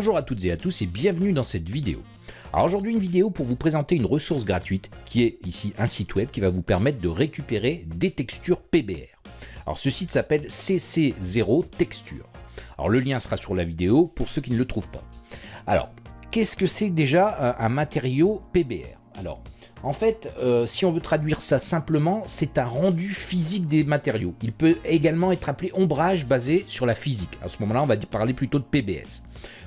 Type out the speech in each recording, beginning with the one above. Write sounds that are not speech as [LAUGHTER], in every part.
Bonjour à toutes et à tous et bienvenue dans cette vidéo. Alors aujourd'hui une vidéo pour vous présenter une ressource gratuite qui est ici un site web qui va vous permettre de récupérer des textures PBR. Alors ce site s'appelle CC0 Texture. Alors le lien sera sur la vidéo pour ceux qui ne le trouvent pas. Alors qu'est-ce que c'est déjà un matériau PBR Alors en fait, euh, si on veut traduire ça simplement, c'est un rendu physique des matériaux. Il peut également être appelé ombrage basé sur la physique. À ce moment-là, on va parler plutôt de PBS.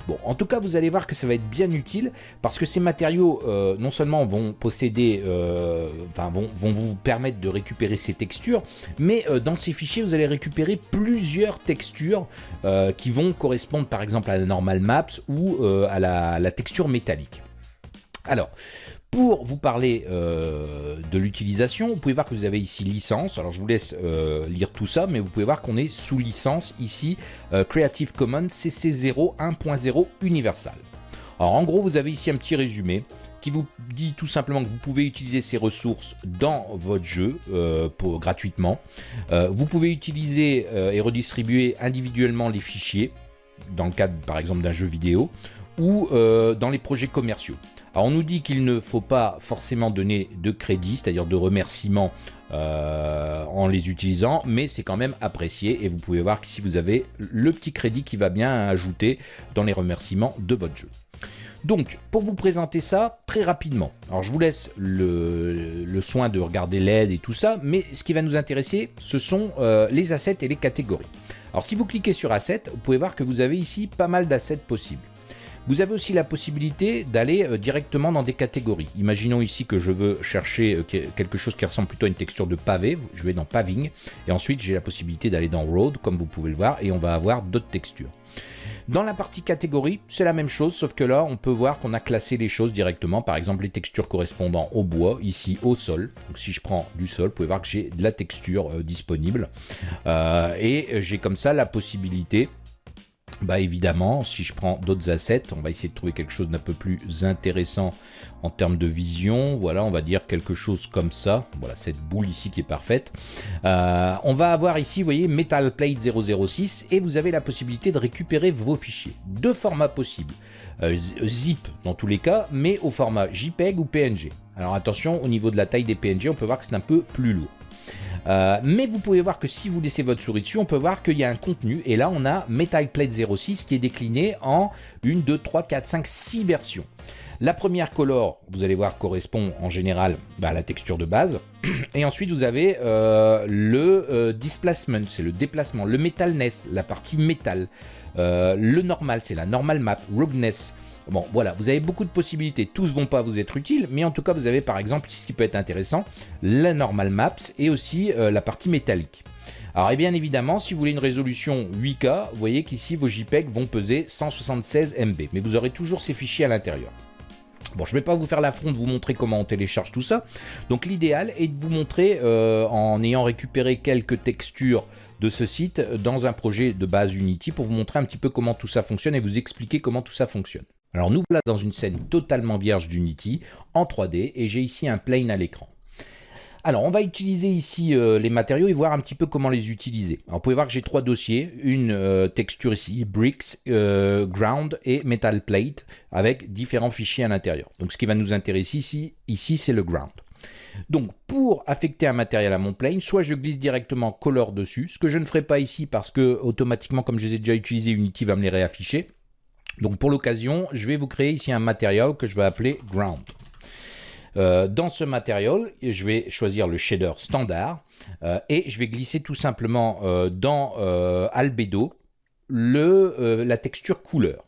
Bon, en tout cas, vous allez voir que ça va être bien utile parce que ces matériaux, euh, non seulement vont posséder, euh, vont, vous permettre de récupérer ces textures, mais dans ces fichiers, vous allez récupérer plusieurs textures qui vont correspondre par exemple à la normal maps ou à la texture métallique. Alors, pour vous parler euh, de l'utilisation, vous pouvez voir que vous avez ici licence. Alors je vous laisse euh, lire tout ça, mais vous pouvez voir qu'on est sous licence ici euh, Creative Commons CC0 1.0 Universal. Alors en gros, vous avez ici un petit résumé qui vous dit tout simplement que vous pouvez utiliser ces ressources dans votre jeu gratuitement. vous pouvez utiliser et redistribuer individuellement les fichiers dans le cadre par exemple d'un jeu vidéo ou dans les projets commerciaux. Alors on nous dit qu'il ne faut pas forcément donner de crédit, c'est-à-dire de remerciements euh, en les utilisant, mais c'est quand même apprécié et vous pouvez voir que si vous avez le petit crédit qui va bien ajouter dans les remerciements de votre jeu. Donc, pour vous présenter ça très rapidement, alors je vous laisse le, soin de regarder l'aide et tout ça, mais ce qui va nous intéresser, ce sont euh, les assets et les catégories. Alors si vous cliquez sur Assets, vous pouvez voir que vous avez ici pas mal d'assets possibles. Vous avez aussi la possibilité d'aller euh, directement dans des catégories. Imaginons ici que je veux chercher euh, quelque chose qui ressemble plutôt à une texture de pavé. Je vais dans Paving et ensuite j'ai la possibilité d'aller dans Road comme vous pouvez le voir et on va avoir d'autres textures. Dans la partie catégorie, c'est la même chose, sauf que là, on peut voir qu'on a classé les choses directement. Par exemple, les textures correspondant au bois, ici au sol. Donc si je prends du sol, vous pouvez voir que j'ai de la texture euh, disponible. et j'ai comme ça la possibilité bah évidemment, si je prends d'autres assets, on va essayer de trouver quelque chose d'un peu plus intéressant en termes de vision. Voilà, on va dire quelque chose comme ça. Voilà, cette boule ici qui est parfaite. Euh, on va avoir ici, vous voyez, Metal Plate 006 et vous avez la possibilité de récupérer vos fichiers. Deux formats possibles. Euh, zip dans tous les cas, mais au format JPEG ou PNG. Alors attention, au niveau de la taille des PNG, on peut voir que c'est un peu plus lourd. Euh, mais vous pouvez voir que si vous laissez votre souris dessus, on peut voir qu'il y a un contenu. Et là, on a Metal Plate 06 qui est décliné en 1, 2, 3, 4, 5, 6 versions. La première color, vous allez voir, correspond en général bah, à la texture de base. [CLEARS THROAT] Et ensuite, vous avez euh, le euh, displacement, c'est le déplacement. Le metalness, la partie métal. le normal, c'est la normal map. Roughness, Bon, voilà, vous avez beaucoup de possibilités. Tous vont pas vous être utiles, mais en tout cas, vous avez par exemple, ce qui peut être intéressant, la normal maps et aussi euh, la partie métallique. Alors, et bien évidemment, si vous voulez une résolution 8K, vous voyez qu'ici, vos JPEG vont peser 176 MB, mais vous aurez toujours ces fichiers à l'intérieur. Bon, je ne vais pas vous faire l'affront de vous montrer comment on télécharge tout ça. Donc l'idéal est de vous montrer, euh, en ayant récupéré quelques textures de ce site, dans un projet de base Unity, pour vous montrer un petit peu comment tout ça fonctionne et vous expliquer comment tout ça fonctionne. Alors nous voilà dans une scène totalement vierge d'Unity en 3D et j'ai ici un plane à l'écran. Alors on va utiliser ici euh, les matériaux et voir un petit peu comment les utiliser. Alors, vous pouvez voir que j'ai trois dossiers, une euh, texture ici, bricks, euh, ground et metal plate avec différents fichiers à l'intérieur. Donc ce qui va nous intéresser ici, ici c'est le ground. Donc pour affecter un matériel à mon plane, soit je glisse directement color dessus, ce que je ne ferai pas ici parce que automatiquement comme je les ai déjà utilisés, Unity va me les réafficher. Donc pour l'occasion, je vais vous créer ici un matériau que je vais appeler ground. Euh, dans ce matériau, je vais choisir le shader standard euh, et je vais glisser tout simplement euh, dans albedo la texture couleur.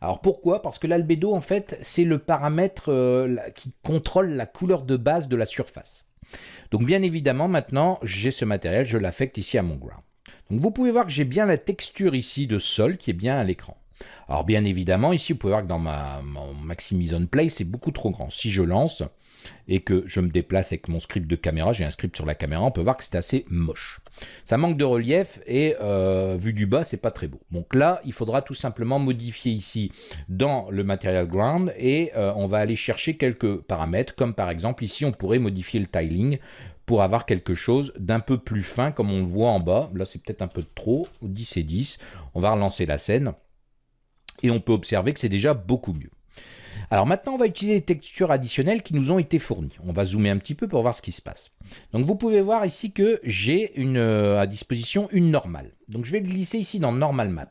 Alors pourquoi? Parce que l'albedo en fait c'est le paramètre qui contrôle la couleur de base de la surface. Donc bien évidemment maintenant j'ai ce matériel, je l'affecte ici à mon ground. Donc vous pouvez voir que j'ai bien la texture ici de sol qui est bien à l'écran. Alors bien évidemment, ici, vous pouvez voir que dans ma, mon Maximise on Play, c'est beaucoup trop grand. Si je lance et que je me déplace avec mon script de caméra, j'ai un script sur la caméra, on peut voir que c'est assez moche. Ça manque de relief et euh, vu du bas, c'est pas très beau. Donc là, il faudra tout simplement modifier ici dans le Material Ground et euh, on va aller chercher quelques paramètres, comme par exemple ici, on pourrait modifier le tiling pour avoir quelque chose d'un peu plus fin, comme on le voit en bas. Là, c'est peut-être un peu trop, 10 et 10. On va relancer la scène. Et on peut observer que c'est déjà beaucoup mieux. Alors maintenant, on va utiliser les textures additionnelles qui nous ont été fournies. On va zoomer un petit peu pour voir ce qui se passe. Donc vous pouvez voir ici que j'ai euh, à disposition une normale. Donc je vais glisser ici dans Normal Maps.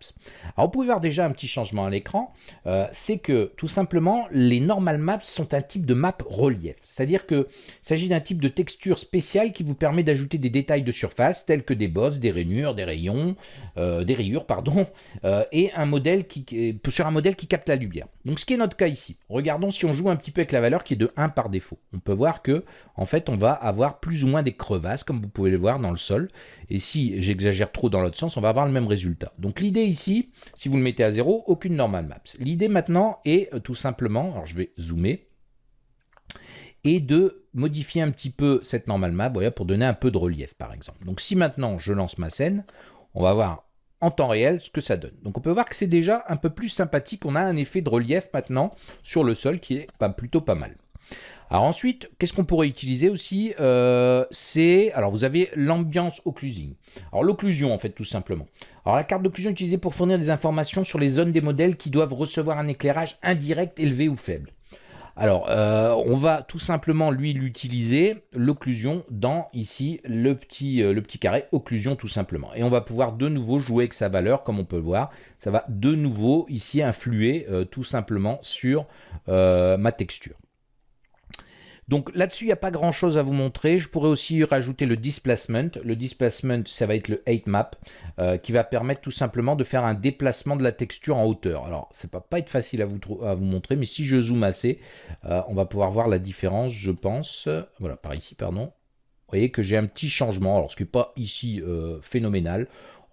Alors vous pouvez voir déjà un petit changement à l'écran, euh, c'est que tout simplement les Normal Maps sont un type de map relief. C'est-à-dire qu'il s'agit d'un type de texture spéciale qui vous permet d'ajouter des détails de surface tels que des bosses, des rainures, des rayons, euh, des rayures, pardon, [LAUGHS] et un modèle qui, sur un modèle qui capte la lumière. Donc ce qui est notre cas ici. Regardons si on joue un petit peu avec la valeur qui est de 1 par défaut. On peut voir que en fait on va avoir plus ou moins des crevasses, comme vous pouvez le voir dans le sol. Et si j'exagère trop dans l'autre sens, on va avoir le même résultat. Donc l'idée ici, si vous le mettez à zéro, aucune normal maps. L'idée maintenant est euh, tout simplement, alors je vais zoomer, et de modifier un petit peu cette normal map voilà, pour donner un peu de relief par exemple. Donc si maintenant je lance ma scène, on va voir en temps réel ce que ça donne. Donc on peut voir que c'est déjà un peu plus sympathique, on a un effet de relief maintenant sur le sol qui est plutôt pas mal. Alors ensuite, qu'est-ce qu'on pourrait utiliser aussi euh, C'est, alors vous avez l'ambiance occlusing. Alors l'occlusion en fait tout simplement. Alors la carte d'occlusion est utilisée pour fournir des informations sur les zones des modèles qui doivent recevoir un éclairage indirect élevé ou faible. Alors, euh, on va tout simplement, lui, l'utiliser, l'occlusion, dans, ici, le petit, euh, le petit carré, occlusion, tout simplement. Et on va pouvoir de nouveau jouer avec sa valeur, comme on peut le voir. Ça va de nouveau, ici, influer tout simplement sur ma texture. Donc là-dessus, il n'y a pas grand-chose à vous montrer. Je pourrais aussi rajouter le displacement. Le displacement, ça va être le 8 map, euh, qui va permettre tout simplement de faire un déplacement de la texture en hauteur. Alors, ça ne va pas être facile à vous, montrer, mais si je zoome assez, euh, on va pouvoir voir la différence, je pense. Voilà, par ici, pardon. Vous voyez que j'ai un petit changement, alors ce qui n'est pas ici euh, phénoménal.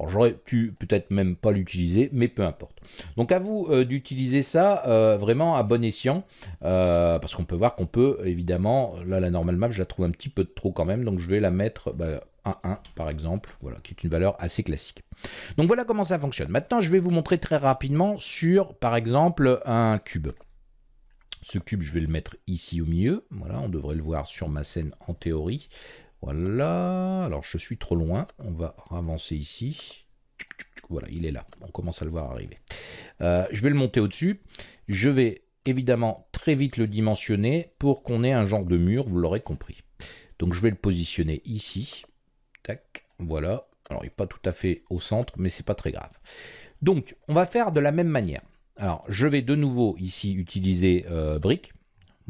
J'aurais pu peut-être même pas l'utiliser, mais peu importe. Donc à vous euh, d'utiliser ça euh, vraiment à bon escient, euh, parce qu'on peut voir qu'on peut évidemment, là la normal map je la trouve un petit peu trop quand même, donc je vais la mettre bah, 1 par exemple, voilà, qui est une valeur assez classique. Donc voilà comment ça fonctionne. Maintenant je vais vous montrer très rapidement sur par exemple un cube. Ce cube je vais le mettre ici au milieu, voilà, on devrait le voir sur ma scène en théorie. Voilà, alors je suis trop loin, on va avancer ici. Voilà, il est là, on commence à le voir arriver. Euh, je vais le monter au-dessus, je vais évidemment très vite le dimensionner pour qu'on ait un genre de mur, vous l'aurez compris. Donc je vais le positionner ici, tac, voilà. Alors il n'est pas tout à fait au centre, mais c'est pas très grave. Donc on va faire de la même manière. Alors je vais de nouveau ici utiliser euh, brique,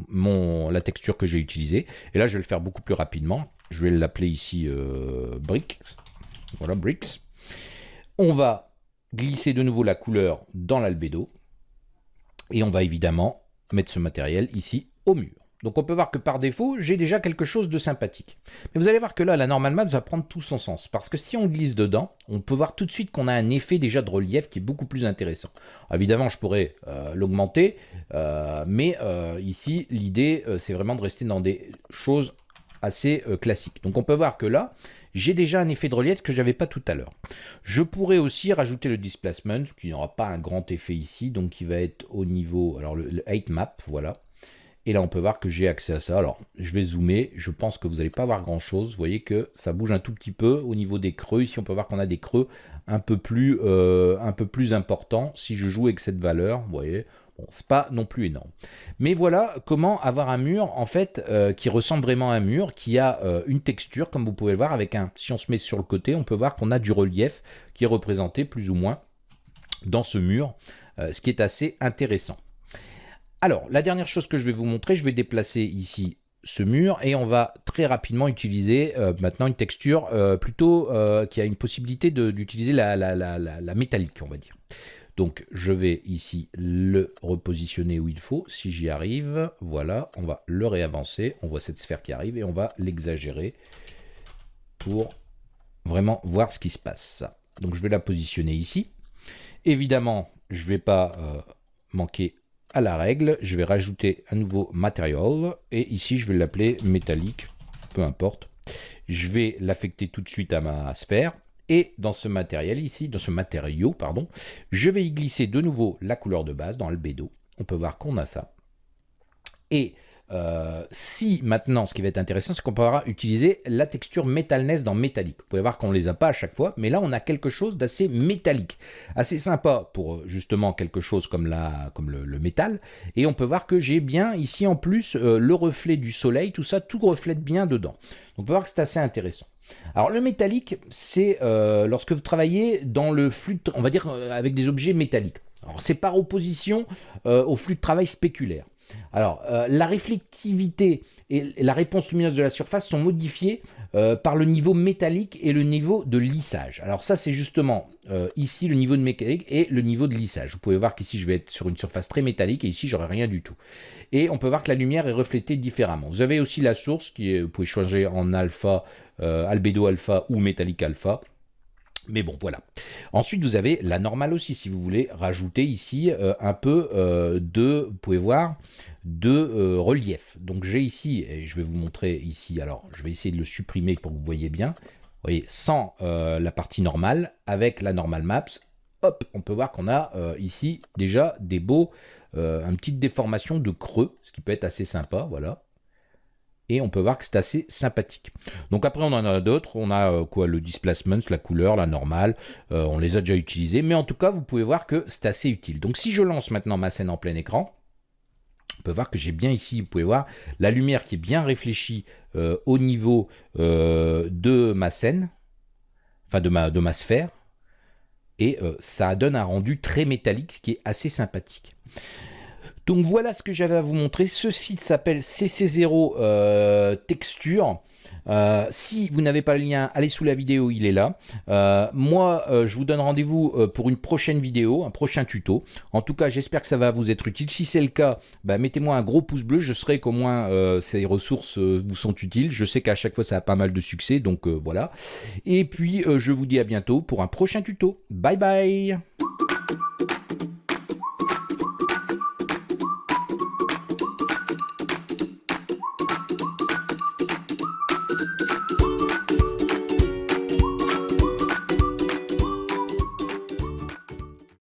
la texture que j'ai utilisée. Et là je vais le faire beaucoup plus rapidement. Je vais l'appeler ici euh, Bricks. Voilà, Bricks. On va glisser de nouveau la couleur dans l'albédo. Et on va évidemment mettre ce matériel ici au mur. Donc on peut voir que par défaut, j'ai déjà quelque chose de sympathique. Mais vous allez voir que là, la normal map va prendre tout son sens. Parce que si on glisse dedans, on peut voir tout de suite qu'on a un effet déjà de relief qui est beaucoup plus intéressant. évidemment, je pourrais euh, l'augmenter, euh, mais euh, ici, l'idée, c'est vraiment de rester dans des choses assez euh, classique. Donc on peut voir que là, j'ai déjà un effet de relief que je n'avais pas tout à l'heure. Je pourrais aussi rajouter le displacement, qui n'aura pas un grand effet ici, donc qui va être au niveau, alors le, 8 map, voilà. Et là, on peut voir que j'ai accès à ça. Alors, je vais zoomer. Je pense que vous n'allez pas voir grand-chose. Vous voyez que ça bouge un tout petit peu au niveau des creux. Ici, on peut voir qu'on a des creux un peu plus, euh, un peu plus importants. Si je joue avec cette valeur, vous voyez, c'est pas non plus énorme. Mais voilà comment avoir un mur, en fait, euh, qui ressemble vraiment à un mur, qui a euh, une texture, comme vous pouvez le voir, avec un... Si on se met sur le côté, on peut voir qu'on a du relief qui est représenté plus ou moins dans ce mur, ce qui est assez intéressant. Alors, la dernière chose que je vais vous montrer, je vais déplacer ici ce mur et on va très rapidement utiliser maintenant une texture plutôt qui a une possibilité d'utiliser la, la métallique, on va dire. Donc je vais ici le repositionner où il faut, si j'y arrive, voilà, on va le réavancer, on voit cette sphère qui arrive et on va l'exagérer pour vraiment voir ce qui se passe. Donc je vais la positionner ici. Évidemment, je ne vais pas euh, manquer à la règle, je vais rajouter un nouveau matériel et ici je vais l'appeler métallique, peu importe. Je vais l'affecter tout de suite à ma sphère et dans ce matériel ici, dans ce matériau, pardon, je vais y glisser de nouveau la couleur de base dans le bédo. On peut voir qu'on a ça. Et euh, si maintenant, ce qui va être intéressant, c'est qu'on pourra utiliser la texture métalness dans métallique. Vous pouvez voir qu'on ne les a pas à chaque fois, mais là on a quelque chose d'assez métallique, assez sympa pour euh, justement quelque chose comme, la, comme le, métal. Et on peut voir que j'ai bien ici en plus euh, le reflet du soleil, tout ça, tout reflète bien dedans. On peut voir que c'est assez intéressant. Alors le métallique, c'est lorsque vous travaillez dans le flux, on va dire avec des objets métalliques. Alors c'est par opposition au flux de travail spéculaire. Alors, euh, la réflectivité et la réponse lumineuse de la surface sont modifiées euh, par le niveau métallique et le niveau de lissage. Alors ça, c'est justement euh, ici le niveau de mécanique et le niveau de lissage. Vous pouvez voir qu'ici, je vais être sur une surface très métallique et ici, j'aurai rien du tout. Et on peut voir que la lumière est reflétée différemment. Vous avez aussi la source, qui est, vous pouvez changer en alpha, albédo alpha ou métallique alpha. Mais bon, voilà. Ensuite, vous avez la normale aussi, si vous voulez rajouter ici euh, un peu euh, de, vous pouvez voir, de euh, relief. Donc j'ai ici, et je vais vous montrer ici, alors je vais essayer de le supprimer pour que vous voyez bien. Vous voyez, sans la partie normale, avec la normal maps, hop, on peut voir qu'on a ici déjà des beaux, une petite déformation de creux, ce qui peut être assez sympa, voilà et on peut voir que c'est assez sympathique. Donc après on en a d'autres, on a euh, quoi le displacement, la couleur, la normale, euh, on les a déjà utilisés, mais en tout cas vous pouvez voir que c'est assez utile. Donc si je lance maintenant ma scène en plein écran, on peut voir que j'ai bien ici, vous pouvez voir, la lumière qui est bien réfléchie euh, au niveau de ma scène, enfin de ma, de ma sphère, et ça donne un rendu très métallique, ce qui est assez sympathique. Donc voilà ce que j'avais à vous montrer. Ce site s'appelle CC0 euh, Texture. Euh, si vous n'avez pas le lien, allez sous la vidéo, il est là. Euh, moi, je vous donne rendez-vous pour une prochaine vidéo, un prochain tuto. En tout cas, j'espère que ça va vous être utile. Si c'est le cas, bah, mettez-moi un gros pouce bleu. Je serai qu'au moins ces ressources vous sont utiles. Je sais qu'à chaque fois, ça a pas mal de succès. Donc voilà. Et puis, je vous dis à bientôt pour un prochain tuto. Bye bye